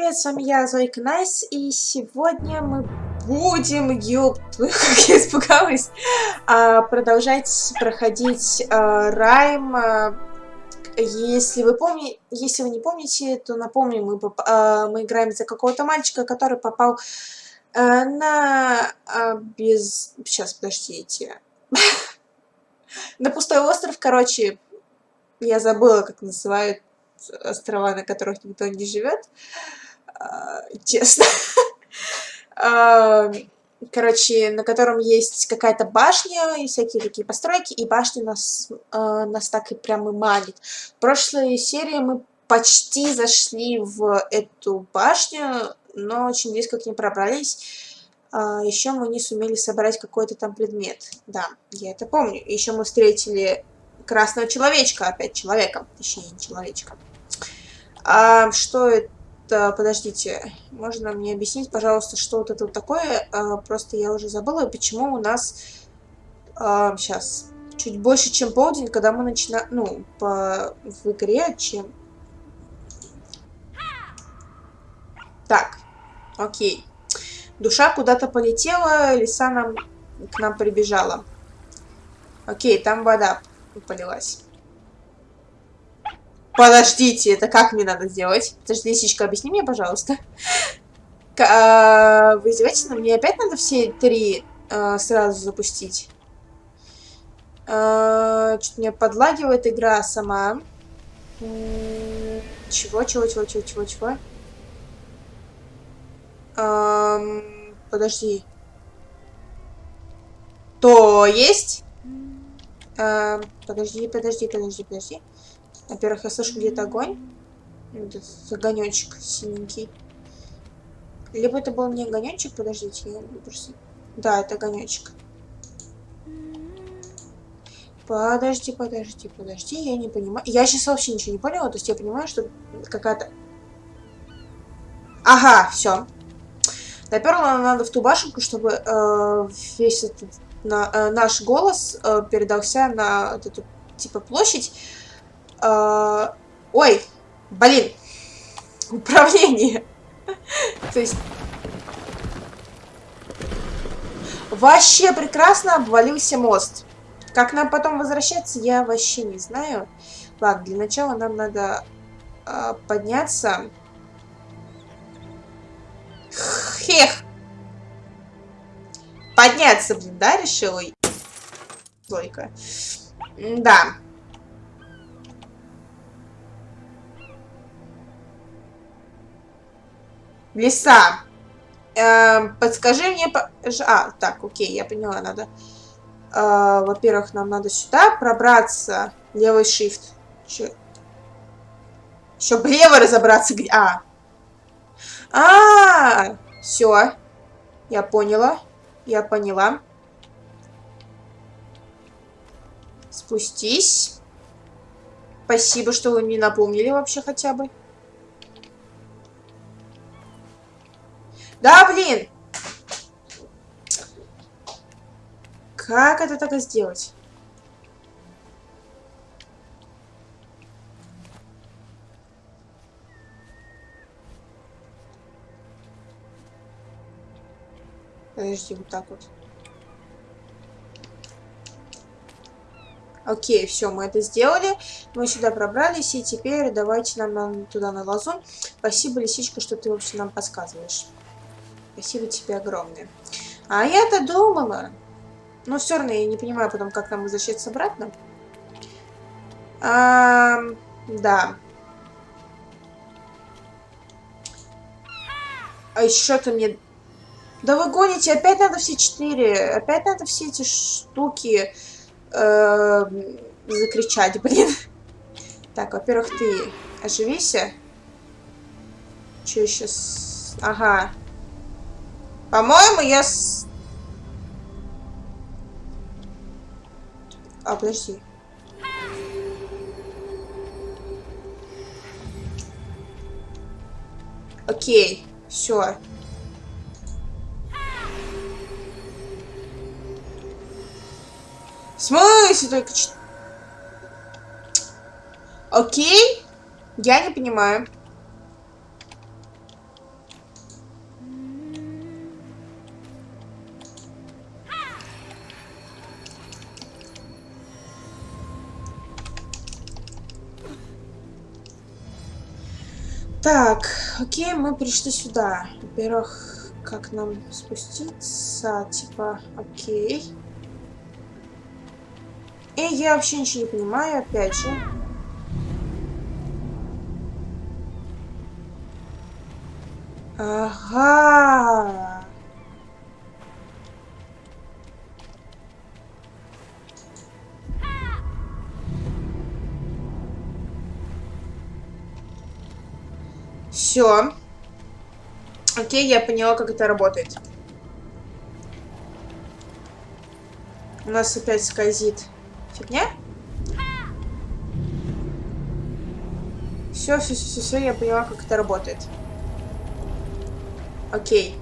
привет, с вами я, Зойка Найс, и сегодня мы будем, ёб, как я испугалась, а, продолжать проходить а, Rime. А, если вы помните, если вы не помните, то напомню, мы, мы играем за какого-то мальчика, который попал на без... Сейчас, подождите. на пустой остров, короче, я забыла, как называют острова, на которых никто не живет. А, честно. А, короче, на котором есть какая-то башня и всякие такие постройки, и башня нас, а, нас так и прям и манит. В прошлой серии мы почти зашли в эту башню, но очень близко к ней пробрались. еще мы не сумели собрать какой-то там предмет. Да, я это помню. Еще мы встретили красного человечка, опять человека, точнее, не человечка. А, что это? Подождите, можно мне объяснить, пожалуйста, что вот это вот такое? А, просто я уже забыла, почему у нас... А, сейчас. Чуть больше, чем полдень, когда мы начинаем... Ну, по, в игре, чем... Так, окей. Душа куда-то полетела, лиса нам, к нам прибежала. Окей, там вода полилась. Подождите, это как мне надо сделать? Подожди, лисичка, объясни мне, пожалуйста. А, вы издеваетесь на мне? Опять надо все три а, сразу запустить? А, Что-то меня подлагивает игра сама. Чего, чего, чего, чего, чего, чего? Подожди. То есть? Подожди, подожди, подожди, подожди. Во-первых, я слышу где-то огонь. Этот огонечек синенький. Либо это был не огонечек, подождите, я просто... Да, это огонечек. Подожди, подожди, подожди, я не понимаю. Я сейчас вообще ничего не поняла, то есть я понимаю, что какая-то... Ага, все. Наперла надо в ту башенку, чтобы э, весь этот на, э, наш голос э, передался на эту типа площадь. Э, ой, блин, управление. То есть... Вообще прекрасно обвалился мост. Как нам потом возвращаться, я вообще не знаю. Ладно, для начала нам надо э, подняться. Хех! Подняться, блин, да, решила? Только. Да. Леса. Э, подскажи мне... А, так, окей, я поняла, надо... Э, Во-первых, нам надо сюда пробраться. Левый shift. Еще, Еще влево разобраться. Где... А. А, -а, -а! Все. Я поняла. Я поняла. Спустись. Спасибо, что вы мне напомнили вообще хотя бы. Да, блин! Как это так сделать? Подожди, вот так вот. Окей, все, мы это сделали. Мы сюда пробрались, и теперь давайте нам, туда на лазу. Спасибо, лисичка, что ты вообще нам подсказываешь. Спасибо тебе огромное. А я-то думала. Но все равно я не понимаю потом, как нам возвращаться обратно. А, да. А еще-то мне... Да вы гоните, опять надо все четыре. Опять надо все эти штуки э, закричать, блин. Так, во-первых, ты оживися. Че сейчас? Ага. По-моему, я... С... А, подожди. Окей, все. В смысле только... Окей? Я не понимаю. Так, окей, мы пришли сюда. Во-первых, как нам спуститься? Типа, окей. И я вообще ничего не понимаю, опять же. Ага. Все. Окей, я поняла, как это работает. У нас опять скользит фигня. Все, все, все, все, я поняла, как это работает. Окей.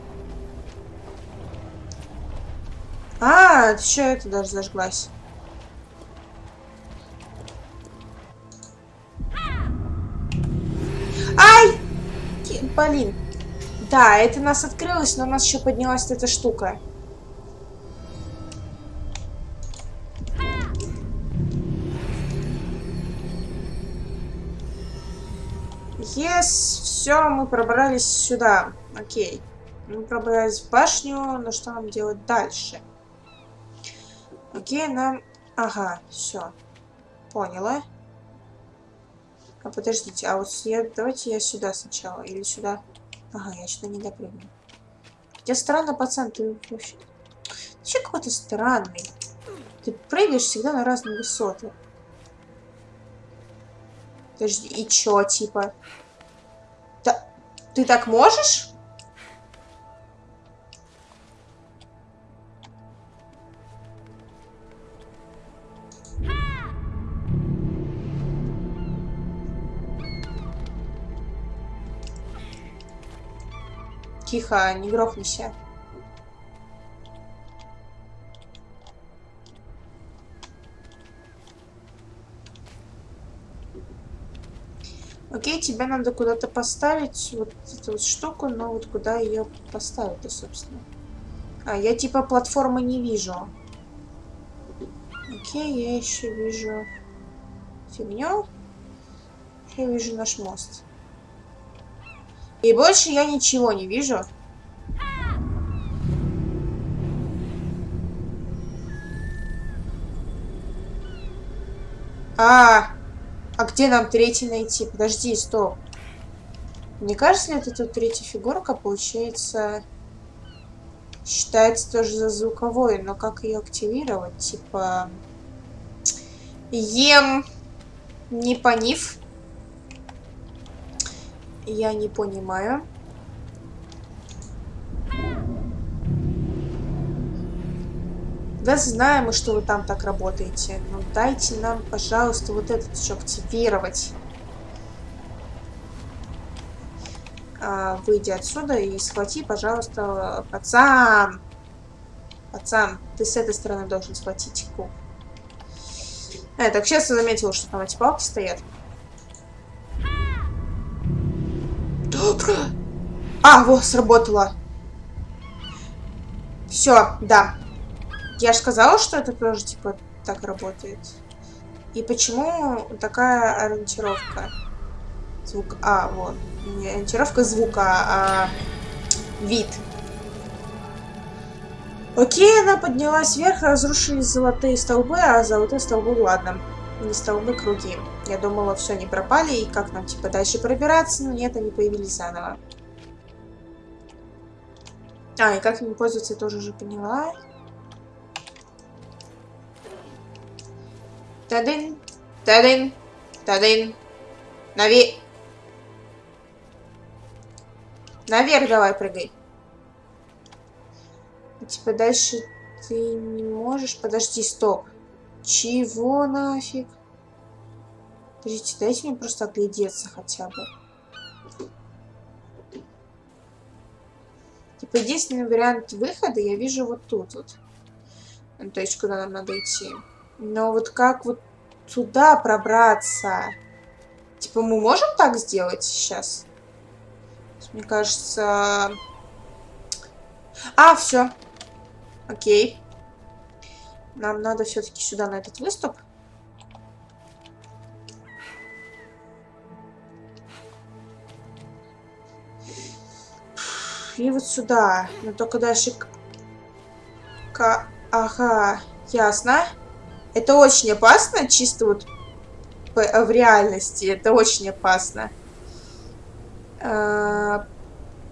А, еще это даже зажглась. Блин. Да, это нас открылось, но у нас еще поднялась эта штука. Yes, все, мы пробрались сюда. Окей. Мы пробрались в башню, но что нам делать дальше? Окей, нам... Ага, все. Поняла. А подождите, а вот я... давайте я сюда сначала. Или сюда. Ага, я сюда не допрыгну. Хотя странно, пацан, ты вообще... Ты вообще какой-то странный. Ты прыгаешь всегда на разные высоты. Подожди, и чё, типа? Да, ты так можешь? Тихо, не грохнися. Окей, тебе надо куда-то поставить вот эту вот штуку, но вот куда ее поставить-то, собственно. А, я типа платформы не вижу. Окей, я еще вижу фигню. Я вижу наш мост. И больше я ничего не вижу. А, а где нам третий найти? Подожди, стоп. Мне кажется, это тут третья фигурка, получается, считается тоже за звуковой, но как ее активировать? Типа, ем не понив. Я не понимаю. Да знаем мы, что вы там так работаете. Но дайте нам, пожалуйста, вот этот еще активировать. А, выйди отсюда и схвати, пожалуйста, пацан. Пацан, ты с этой стороны должен схватить куб. А, так сейчас я заметила, что там эти палки стоят. Добро. А, вот, сработало. Все, да. Я же сказала, что это тоже, типа, так работает. И почему такая ориентировка? Звук... А, вот. Не ориентировка звука, а вид. Окей, она поднялась вверх, разрушились золотые столбы, а золотые столбы, ладно не столбы круги. Я думала, все, не пропали, и как нам, типа, дальше пробираться, но нет, они появились заново. А, и как им пользоваться, я тоже уже поняла. Тадын, тадын, тадын. Наве... Наверх давай прыгай. Типа дальше ты не можешь... Подожди, стоп. Чего нафиг? Подождите, дайте мне просто оглядеться хотя бы. Типа, единственный вариант выхода я вижу вот тут вот. Ну, то есть, куда нам надо идти. Но вот как вот туда пробраться? Типа, мы можем так сделать сейчас? Мне кажется... А, все. Окей. Нам надо все-таки сюда, на этот выступ. Шли вот сюда. Но только дальше... К... Ага, ясно. Это очень опасно, чисто вот в реальности. Это очень опасно. А,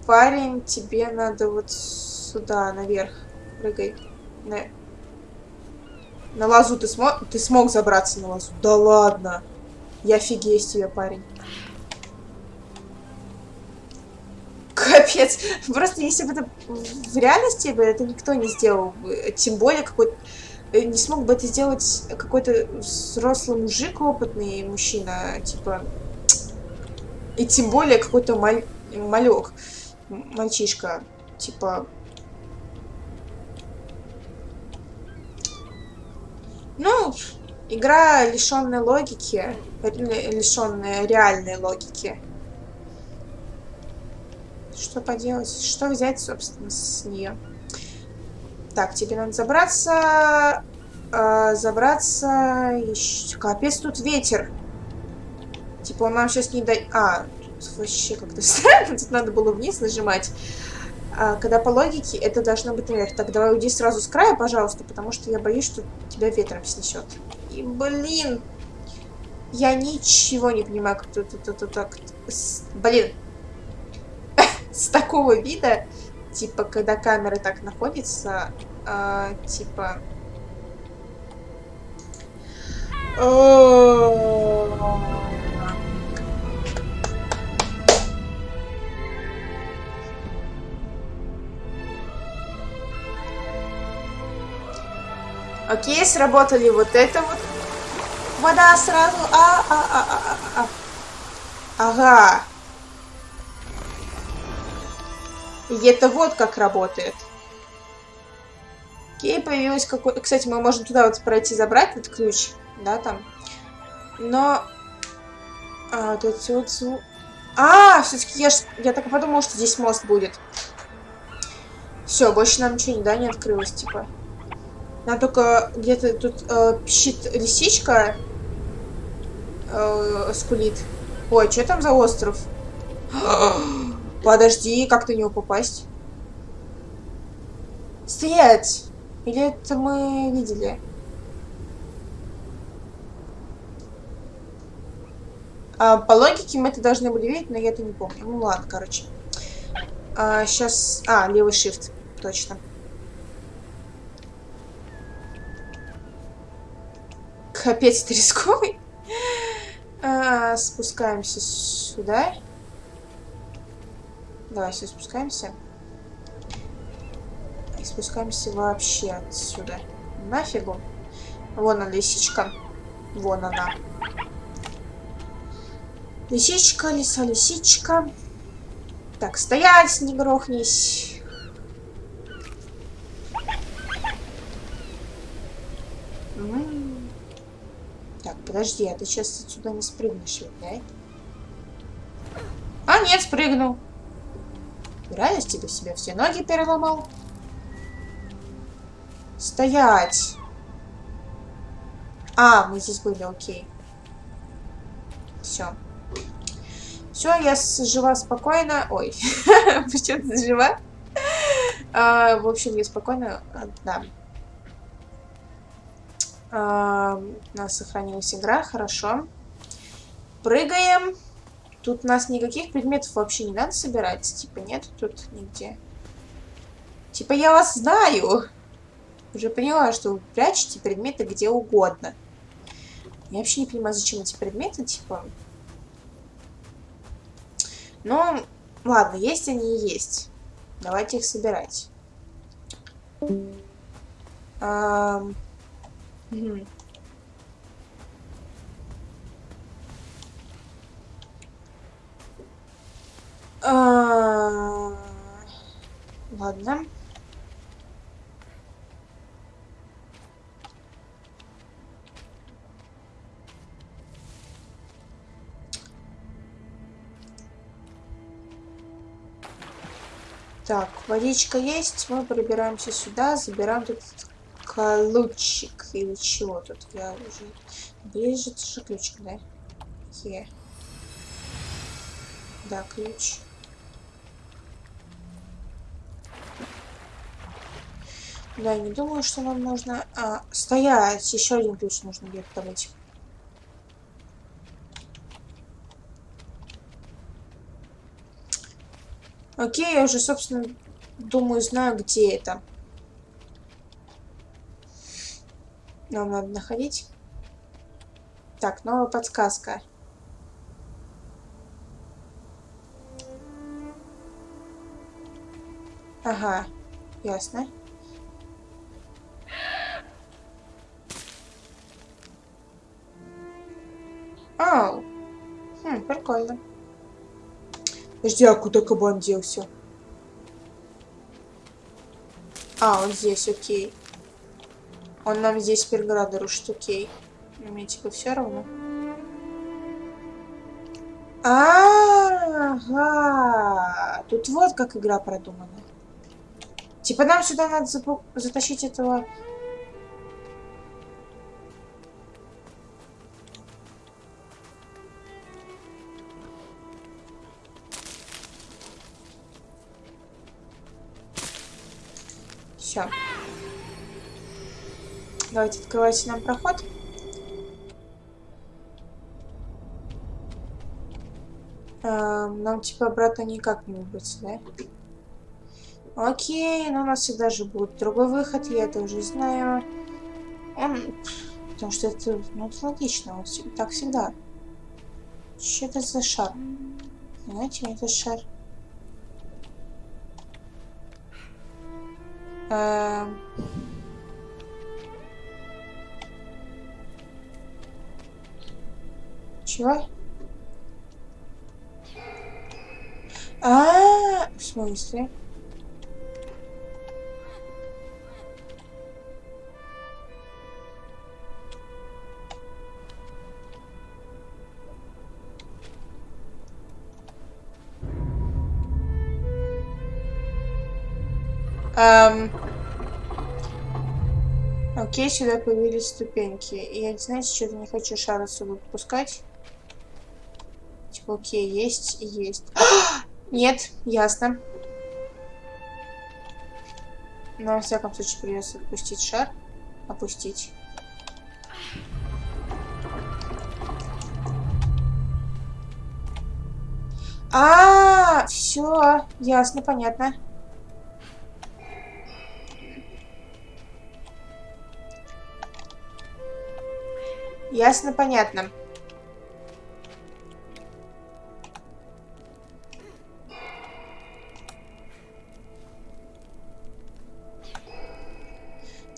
парень, тебе надо вот сюда, наверх. Прыгай. На лазу ты смог... Ты смог забраться на лазу? Да ладно. Я офигею с тебя, парень. Капец. Просто если бы это в реальности бы это никто не сделал. Тем более какой-то... Э, не смог бы это сделать какой-то взрослый мужик, опытный мужчина, типа... И тем более какой-то маль... малек, мальчишка, типа... Ну, игра лишенная логики, лишенная реальной логики. Что поделать? Что взять, собственно, с нее? Так, тебе надо забраться... Э, забраться... Еще... Капец, тут ветер. Типа он нам сейчас не дай... А, тут вообще как-то странно. Тут надо было вниз нажимать. А, когда по логике, это должно быть наверх. Так, давай уйди сразу с края, пожалуйста, потому что я боюсь, что тебя ветром снесет. И, блин, я ничего не понимаю, как тут, тут, тут, так. Блин, с такого вида, типа, когда камера так находится, э, типа... Окей, сработали вот это вот. Вода сразу. А, а, а, а, а. а. Ага. И это вот как работает. Окей, появилась какой... Кстати, мы можем туда вот пройти забрать этот ключ. Да, там. Но... А, тут все... А, все-таки я, ж... я так и подумала, что здесь мост будет. Все, больше нам ничего да, не открылось, типа. Надо только где-то тут э, пищит лисичка. Э, скулит. Ой, что там за остров? Подожди, как на него попасть? Стоять! Или это мы видели? А, по логике мы это должны были видеть, но я это не помню. Ну ладно, короче. А, сейчас... А, левый shift. Точно. Капец, ты рисковый. А, спускаемся сюда. Давай, все спускаемся. И спускаемся вообще отсюда. Нафигу. Вон она, лисичка. Вон она. Лисичка, лиса, лисичка. Так, стоять, не грохнись. Так, подожди, а ты сейчас отсюда не спрыгнешь ведь, да? А, нет, спрыгнул. Реальности ты себе все ноги переломал. Стоять! А, мы здесь были, окей. Все. Все, я жива спокойно. Ой, почему ты жива? А, в общем, я спокойно... А, да. А, у нас сохранилась игра, хорошо. Прыгаем. Тут у нас никаких предметов вообще не надо собирать. Типа нет тут нигде. Типа я вас знаю. Уже поняла, что вы прячете предметы где угодно. Я вообще не понимаю, зачем эти предметы, типа... Ну, ладно, есть они и есть. Давайте их собирать. А... А... Ладно. Так, водичка есть. Мы пробираемся сюда, забираем тут ключик или чего тут. Я уже... Ближе, же ключик, да? Е. Да, ключ. Да, я не думаю, что нам нужно... А, стоять! Еще один ключ нужно где-то добыть. Окей, я уже, собственно, думаю, знаю, где это. Нам надо находить. Так, новая подсказка. Ага, ясно. Ау. Хм, прикольно. Подожди, а куда кабан делся? А, он здесь, окей. Он нам здесь преграды рушит, окей. Мне типа все равно. Ага, тут вот как игра продумана. Типа нам сюда надо затащить этого Давайте открывайте нам проход. Эм, нам типа обратно никак не выбраться, да? Окей, но у нас всегда же будет другой выход, я это уже знаю. Он... Потому что это, ну, это логично, вот так всегда. Что это за шар? Знаете, это шар. Эм... Чего? А, -а, -а в смысле? Эм... Окей, сюда появились ступеньки. Я, знаете, что-то не хочу шар отсюда отпускать. Окей, есть есть. Нет, ясно. Но, во всяком случае, придется отпустить шар. Опустить. А, -а, -а все, ясно, понятно. Ясно, понятно.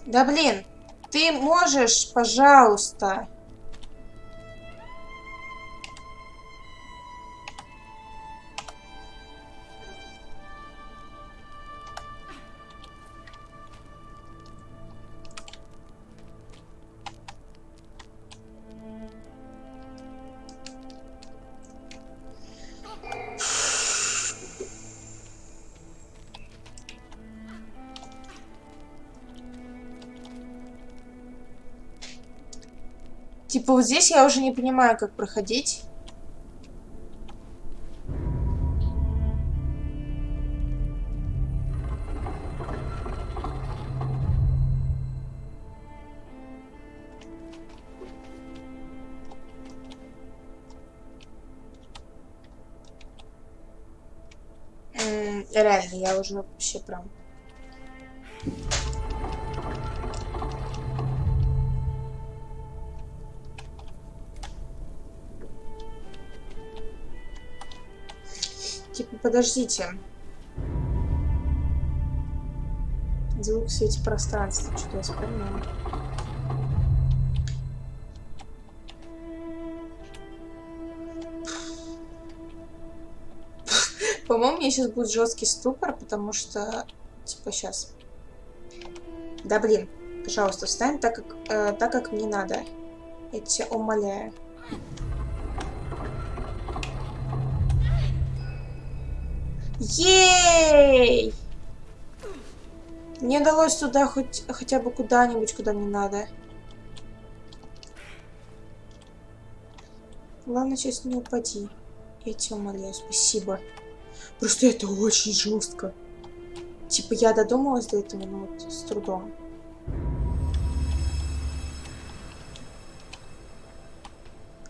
Да блин, ты можешь, пожалуйста... Типа вот здесь я уже не понимаю, как проходить. реально, я уже вообще прям подождите. Звук в свете пространства. Что-то я вспомнила. По-моему, мне сейчас будет жесткий ступор, потому что... Типа, сейчас. Да, блин. Пожалуйста, встань так, как, э, так, как мне надо. Я тебя умоляю. Ей! Мне удалось туда хоть хотя бы куда-нибудь, куда мне надо. Главное, сейчас не упади. Я тебя умоляю, спасибо. Просто это очень жестко. Типа я додумалась до этого, но вот с трудом.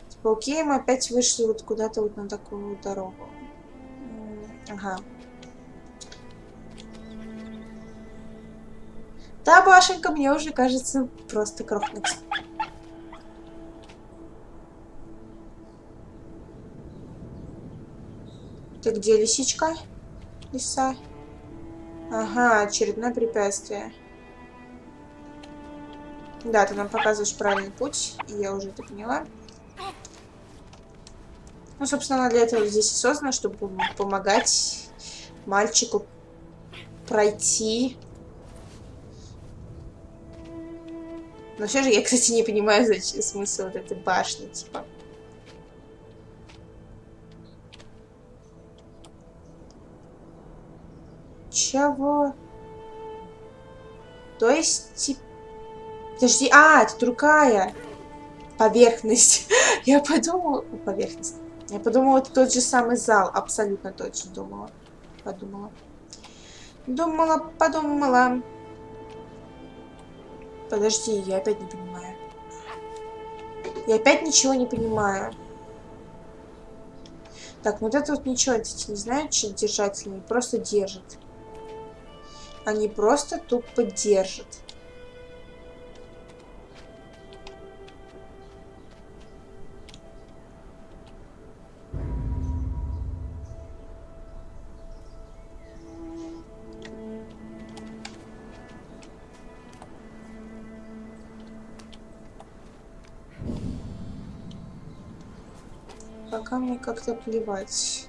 Типа, окей, мы опять вышли вот куда-то вот на такую дорогу. Ага. Та башенка мне уже кажется просто крохнуть. Ты где, лисичка? Лиса? Ага, очередное препятствие. Да, ты нам показываешь правильный путь, и я уже это поняла. Ну, собственно, она для этого здесь и создана, чтобы помогать мальчику пройти. Но все же я, кстати, не понимаю зачем, смысл вот этой башни, типа. Чего? То есть, типа... Подожди, а, это другая поверхность. Я подумала... Поверхность. Я подумала, это тот же самый зал. Абсолютно точно думала. Подумала. Думала, подумала. Подожди, я опять не понимаю. Я опять ничего не понимаю. Так, ну вот это вот ничего, эти не знают, что держатели, просто держат. Они просто тупо держат. Как-то плевать.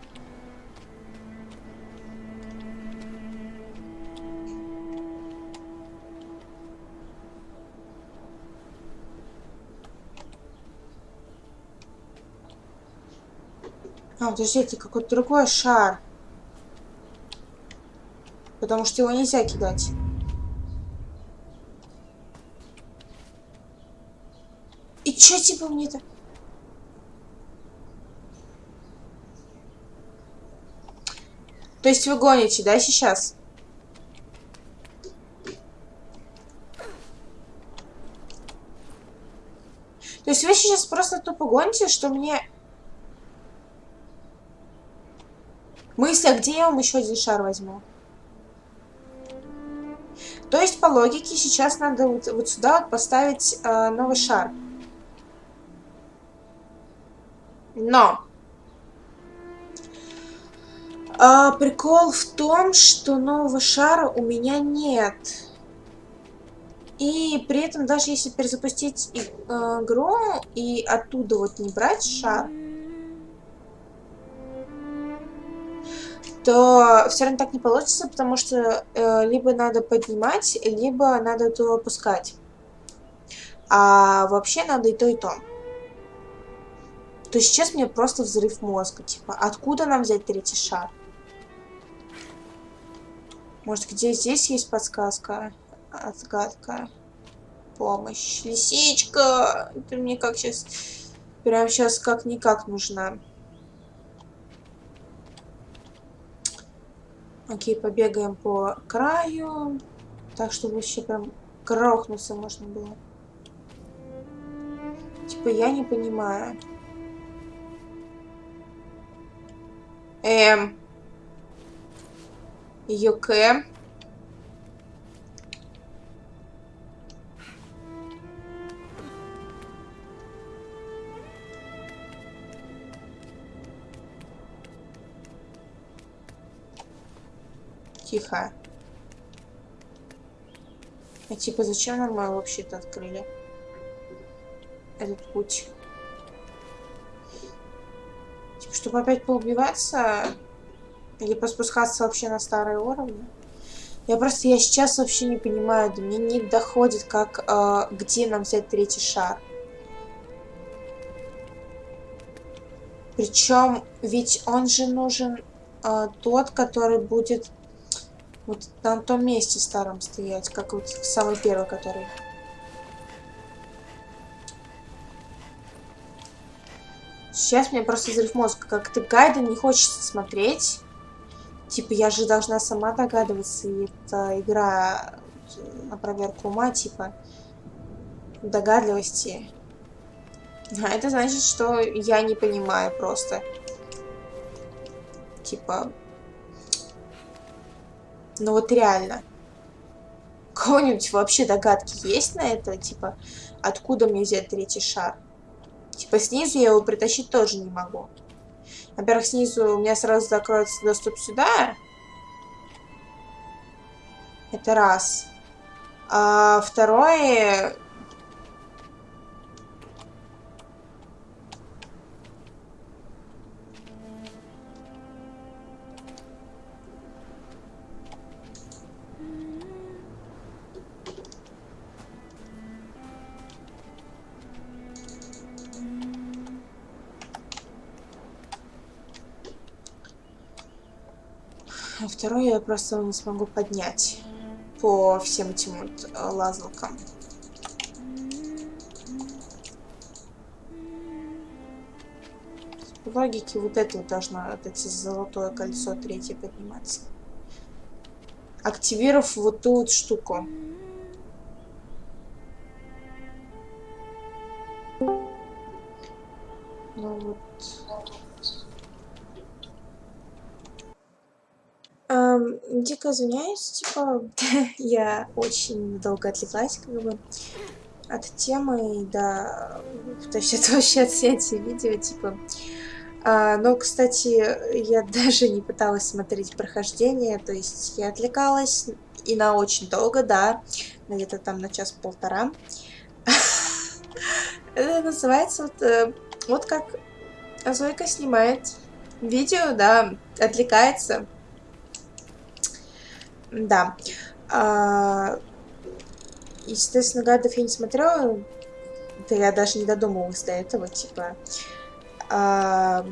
А, подождите, какой-то другой шар. Потому что его нельзя кидать. И чё типа мне-то? Есть вы гоните, да, сейчас? То есть вы сейчас просто тупо гоните, что мне Мысли, а где я вам еще один шар возьму? То есть, по логике, сейчас надо вот, вот сюда вот поставить э, новый шар. Но... Э, прикол в том, что нового шара у меня нет. И при этом, даже если перезапустить э, игру и оттуда вот не брать шар, то все равно так не получится, потому что э, либо надо поднимать, либо надо это опускать. А вообще надо и то, и то. То есть сейчас мне просто взрыв мозга. Типа, откуда нам взять третий шар? Может, где здесь есть подсказка? Отгадка. Помощь. Лисичка! Ты мне как сейчас... Прям сейчас как-никак нужна. Окей, побегаем по краю. Так, чтобы вообще прям грохнуться можно было. Типа, я не понимаю. Эм. Юке. Тихо. А типа зачем нам мы вообще-то открыли? Этот путь. Типа, чтобы опять поубиваться? Или поспускаться вообще на старые уровни? Я просто, я сейчас вообще не понимаю, до меня не доходит, как, э, где нам взять третий шар. Причем, ведь он же нужен э, тот, который будет вот на том месте старом стоять, как вот самый первый, который... Сейчас мне просто взрыв мозга. Как-то гайды не хочется смотреть. Типа, я же должна сама догадываться, и это игра на проверку ума, типа, догадливости. А это значит, что я не понимаю просто. Типа... Ну вот реально. У кого-нибудь вообще догадки есть на это? Типа, откуда мне взять третий шар? Типа, снизу я его притащить тоже не могу. Во-первых, снизу у меня сразу закроется доступ сюда. Это раз. А второе... второй я просто не смогу поднять по всем этим вот э, лазалкам. По логике вот это вот должно, вот эти золотое кольцо третье подниматься. Активировав вот ту вот штуку. Ну вот. Эм, дико извиняюсь, типа, я очень долго отвлеклась, как бы, от темы, да, то есть это вообще от снятия видео, типа. А, но, кстати, я даже не пыталась смотреть прохождение, то есть я отвлекалась и на очень долго, да, где-то там на час-полтора. Это называется вот, э, вот как Зойка снимает видео, да, отвлекается, да. А, естественно, гадов я не смотрела. Да я даже не додумывалась до этого, типа... А,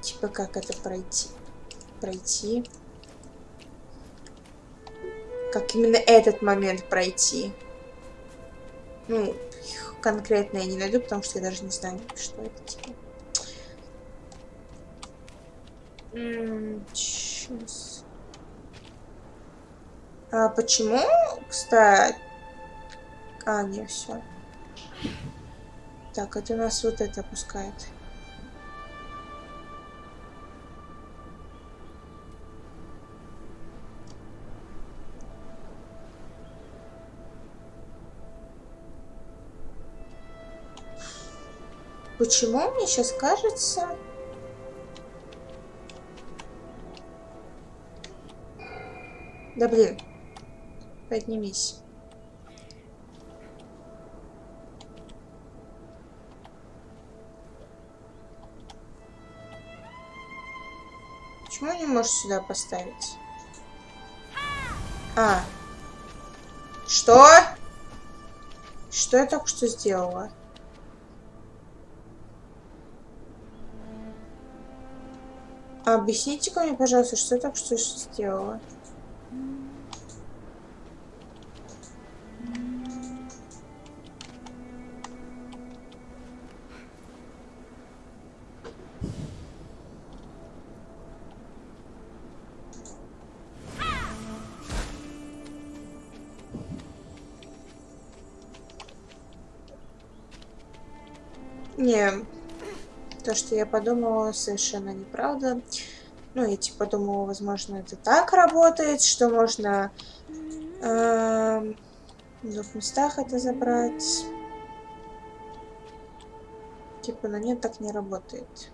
типа, как это пройти? Пройти. Как именно этот момент пройти. Ну, конкретно я не найду, потому что я даже не знаю, что это, типа. Сейчас. А почему, кстати... А, не, все. Так, это у нас вот это пускает. Почему мне сейчас кажется... Да блин. Поднимись. Почему не можешь сюда поставить? А. Что? Что я только что сделала? Объясните-ка мне, пожалуйста, что я только что сделала? Что я подумала, совершенно неправда. Ну, я типа думала, возможно, это так работает, что можно э, в двух местах это забрать. Типа, но нет, так не работает.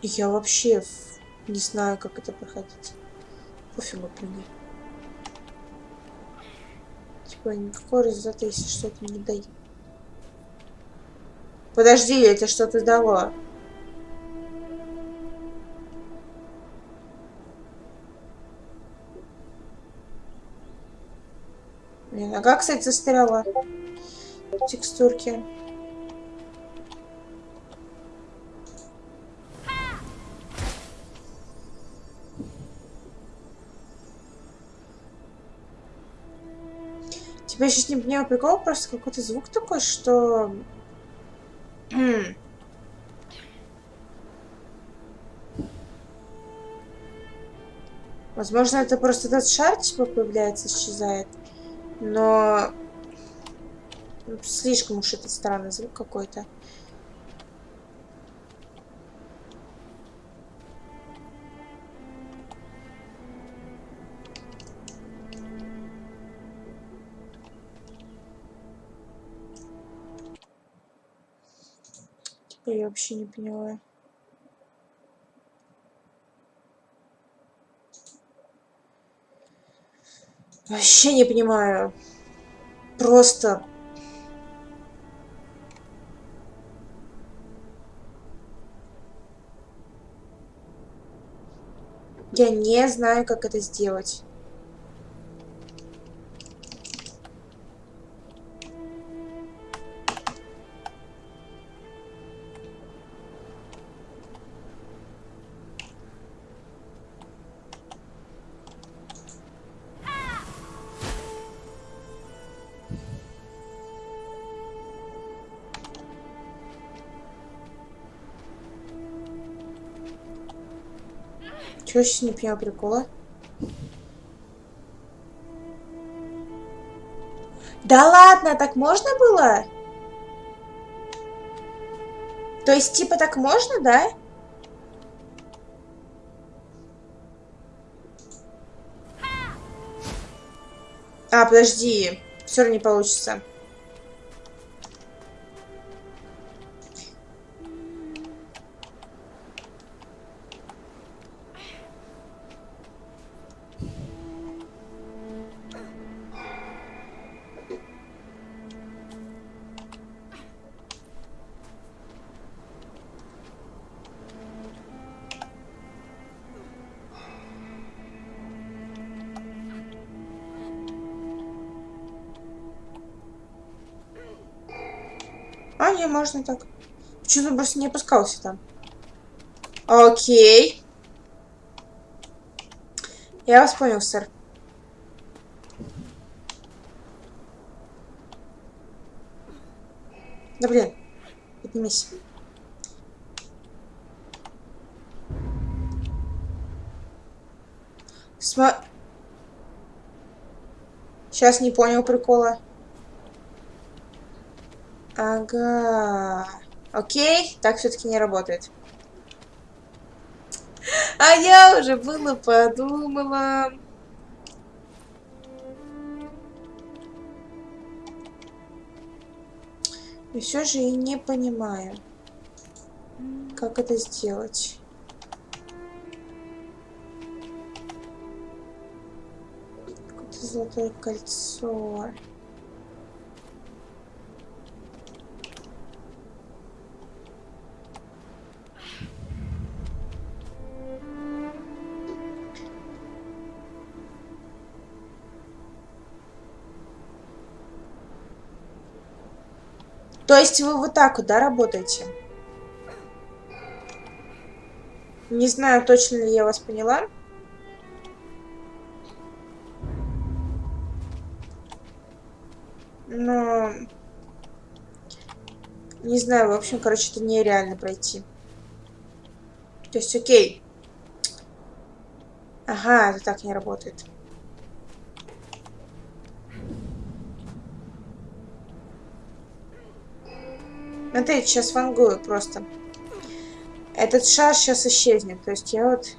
Я вообще не знаю, как это проходить. Пофигу, блин. Типа, никакого результата, если что-то не дает. Подожди, это что-то дало. Блин, а как, кстати, застряла текстурки? Тебя сейчас не понимаю прикол, просто какой-то звук такой, что Возможно, это просто этот шар, типа, появляется, исчезает. Но... Слишком уж это странный звук какой-то. Я вообще не поняла. Вообще не понимаю. Просто... Я не знаю, как это сделать. Я сейчас не понимаю прикола? Да ладно, так можно было? То есть, типа, так можно, да? А, подожди. Все равно не получится. А, не, можно так. Почему-то просто не опускался там. Окей. Я вас понял, сэр. Да блин, поднимись. Сма... Сейчас не понял прикола. Ага. Окей, так все-таки не работает. А я уже было подумала. И все же и не понимаю, как это сделать. Какое-то золотое кольцо. То есть вы вот так вот, да, работаете? Не знаю, точно ли я вас поняла. Но... Не знаю, в общем, короче, это нереально пройти. То есть, окей. Ага, это так не работает. Смотрите, сейчас вангую просто. Этот шар сейчас исчезнет. То есть я вот...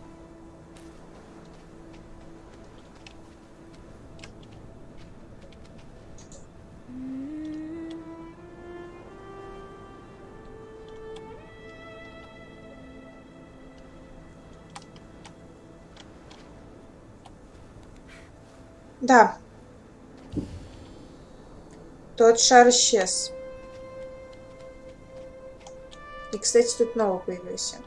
Да. Тот шар исчез. Кстати, тут новый появился.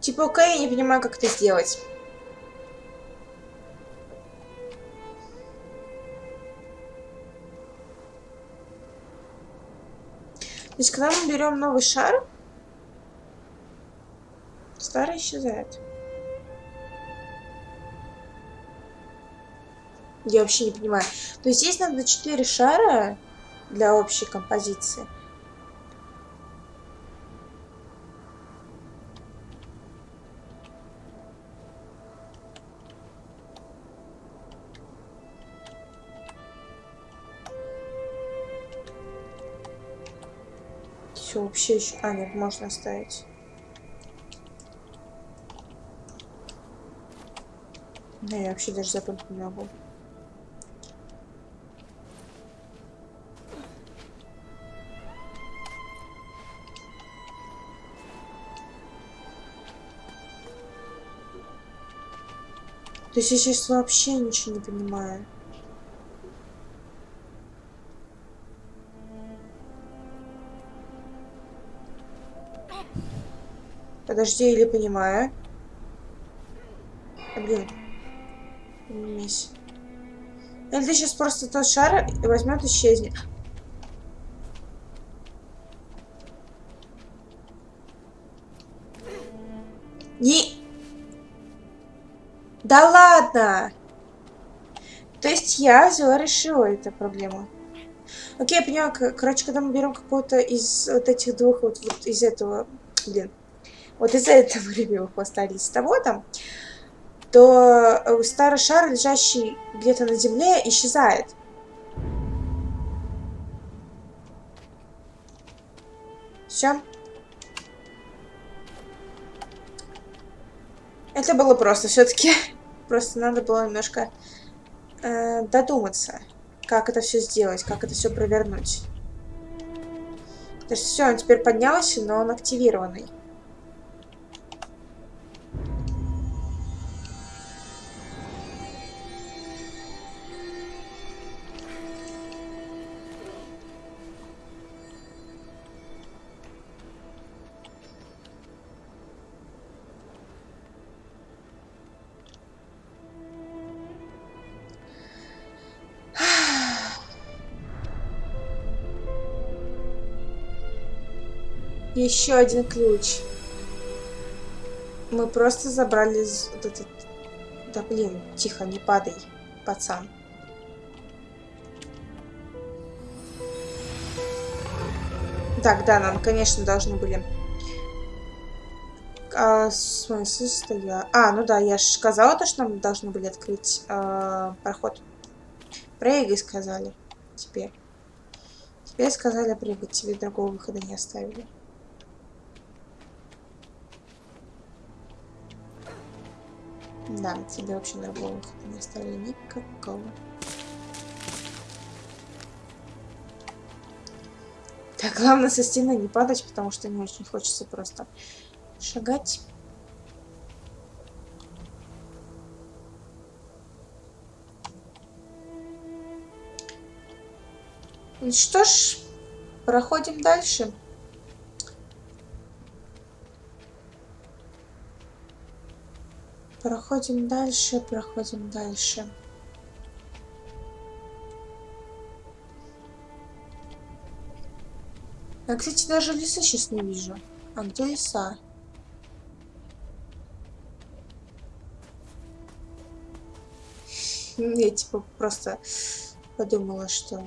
Типа, окей, я не понимаю, как это сделать. То есть, когда мы берем новый шар, старый исчезает. Я вообще не понимаю. То есть здесь надо 4 шара для общей композиции. Все, вообще еще... А, нет, можно оставить. Да, я вообще даже запомнить не могу. То есть я сейчас вообще ничего не понимаю. Подожди, или понимаю. А, блин. Мись. Или ты сейчас просто тот шар и возьмет исчезнет. Да! То есть я взяла, решила эту проблему. Окей, я поняла. Короче, когда мы берем какого-то из вот этих двух, вот, вот из этого, блин, вот из-за этого любимых из того там, то э, старый шар, лежащий где-то на земле, исчезает. Все. Это было просто все-таки. Просто надо было немножко э, додуматься, как это все сделать, как это все провернуть. То есть все, он теперь поднялся, но он активированный. Еще один ключ. Мы просто забрали вот этот... Да блин, тихо, не падай, пацан. Так, да, нам, конечно, должны были... А, в смысле, стоя... А, ну да, я же сказала то, что нам должны были открыть а, проход. Прыгай, сказали. Теперь. Теперь сказали прыгать, тебе другого выхода не оставили. Да, тебе вообще другого выхода не оставили никакого. Так, главное со стены не падать, потому что не очень хочется просто шагать. Ну что ж, проходим дальше. Проходим дальше, проходим дальше. Я, кстати, даже леса сейчас не вижу. А где леса? Я типа просто подумала, что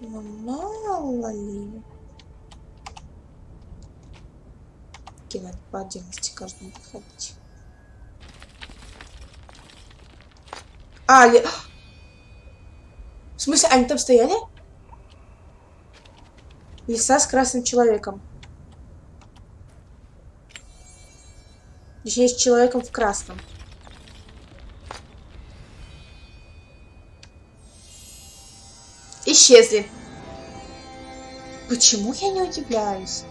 ну, мало ли. Кидать по отдельности каждому подходить. А, ли... В смысле, они там стояли? Леса с красным человеком. Точнее, с человеком в красном. Исчезли. Почему я не удивляюсь?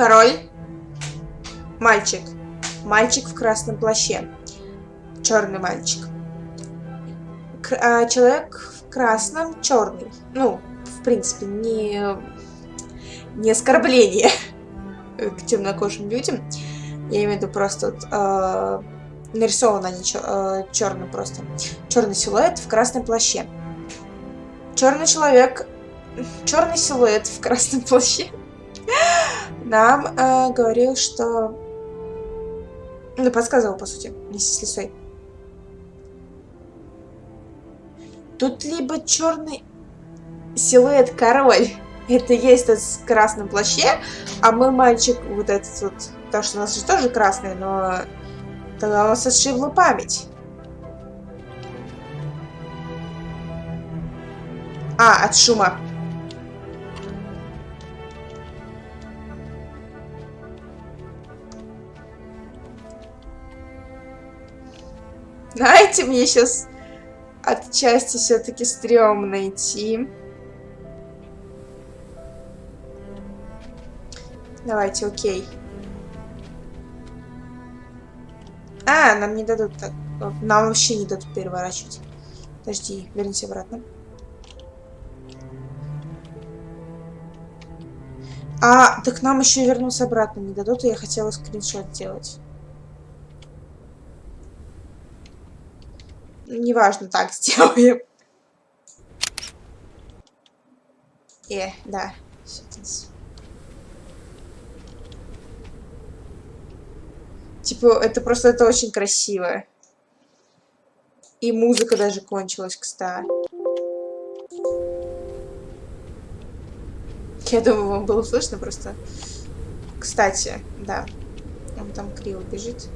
Король. Мальчик. Мальчик в красном плаще. Черный мальчик. К а, человек в красном черный. Ну, в принципе, не, не оскорбление к темнокожим людям. Я имею в виду просто вот, э, нарисовано они чер, э, черным просто. Черный силуэт в красном плаще. Черный человек, черный силуэт в красном плаще нам э, говорил, что... Ну, подсказывал, по сути, вместе с лисой. Тут либо черный силуэт король. Это есть тот в красном плаще, а мой мальчик вот этот вот, потому что у нас же тоже красный, но тогда у нас отшибла память. А, от шума. Знаете, мне сейчас отчасти все-таки стрёмно идти. Давайте, окей. А, нам не дадут так. Нам вообще не дадут переворачивать. Подожди, вернись обратно. А, так нам еще вернуться обратно не дадут, и я хотела скриншот делать. Неважно, так сделаем. Э, да. Типа, это просто это очень красиво. И музыка даже кончилась, кстати. Я думаю, вам было слышно просто. Кстати, да. Он там криво бежит.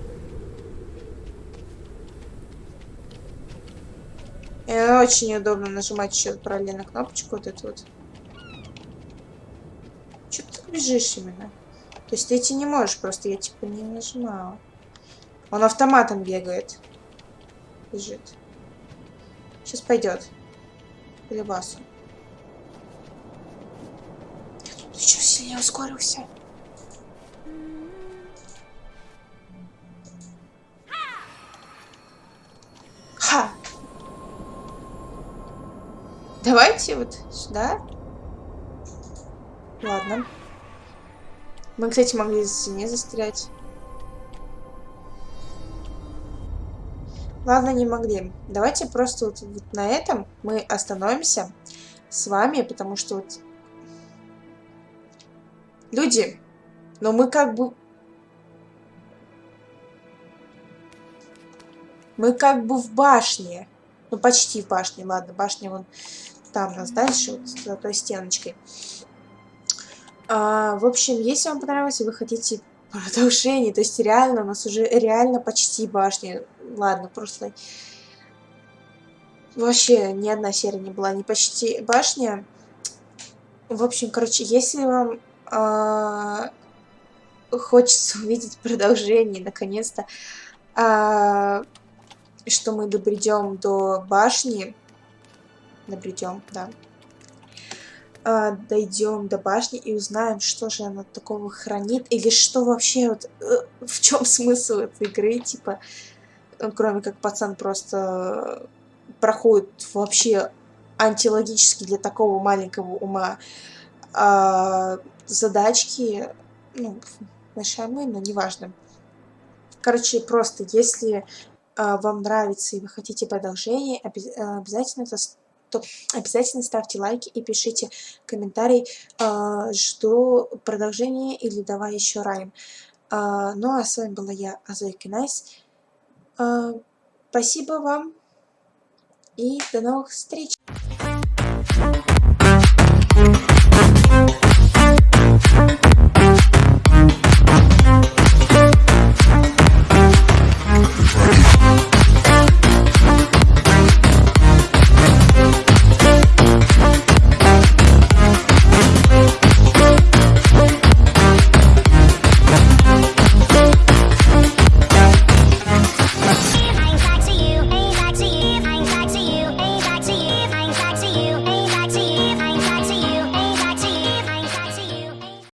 И очень удобно нажимать еще параллельно кнопочку вот эту вот. Че ты бежишь именно? То есть ты идти не можешь, просто я типа не нажимала. Он автоматом бегает. Бежит. Сейчас пойдет. Или басу. Ты что, сильнее ускорился? Давайте вот сюда. Ладно. Мы, кстати, могли за стене застрять. Ладно, не могли. Давайте просто вот, вот на этом мы остановимся с вами, потому что вот Люди, но мы как бы... Мы как бы в башне. Ну, почти в башне. Ладно, башня вон там у нас дальше, вот за той стеночкой. А, в общем, если вам понравилось, и вы хотите продолжение, то есть реально, у нас уже реально почти башня. Ладно, просто... Вообще ни одна серия не была, не почти башня. В общем, короче, если вам а, хочется увидеть продолжение, наконец-то, а, что мы добредем до башни, добредем, да, а, дойдем до башни и узнаем, что же она такого хранит, или что вообще, вот, э, в чем смысл этой игры, типа, ну, кроме как пацан просто проходит вообще антилогически для такого маленького ума а, задачки, ну, решаемые, но неважно. Короче, просто если а, вам нравится и вы хотите продолжение, обязательно это то обязательно ставьте лайки и пишите комментарий, э, жду продолжения или давай еще Rime. Э, ну а с вами была я, Зойка Найс. Э, спасибо вам и до новых встреч!